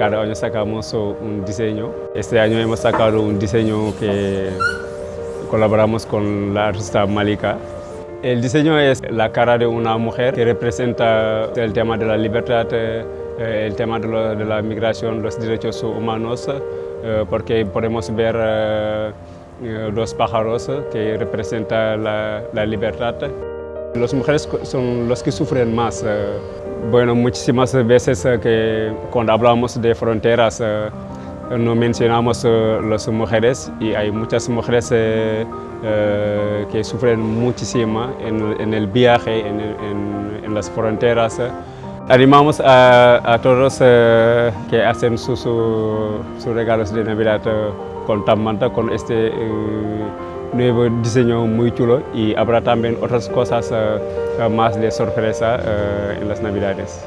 cada año sacamos un diseño. Este año hemos sacado un diseño que colaboramos con la artista Malika. El diseño es la cara de una mujer que representa el tema de la libertad, eh, el tema de, lo, de la migración, los derechos humanos, eh, porque podemos ver eh, los pájaros que representan la, la libertad. Las mujeres son los que sufren más. Bueno, muchísimas veces que cuando hablamos de fronteras no mencionamos las mujeres y hay muchas mujeres eh, que sufren muchísimo en, el viaje, en, las fronteras. Animamos a, todos eh, que hacen sus su, su regalos de Navidad con Tamanta, con este eh, nuevo diseño muy chulo y habrá también otras cosas más de sorpresa en las Navidades.